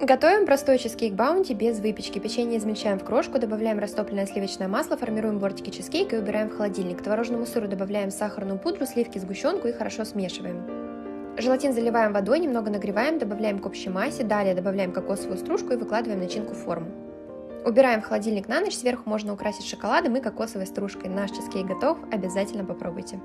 Готовим простой чизкейк баунти без выпечки. Печенье измельчаем в крошку, добавляем растопленное сливочное масло, формируем бортики чизкейка и убираем в холодильник. К творожному сыру добавляем сахарную пудру, сливки, сгущенку и хорошо смешиваем. Желатин заливаем водой, немного нагреваем, добавляем к общей массе, далее добавляем кокосовую стружку и выкладываем начинку в форму. Убираем в холодильник на ночь, сверху можно украсить шоколадом и кокосовой стружкой. Наш чизкейк готов, обязательно попробуйте.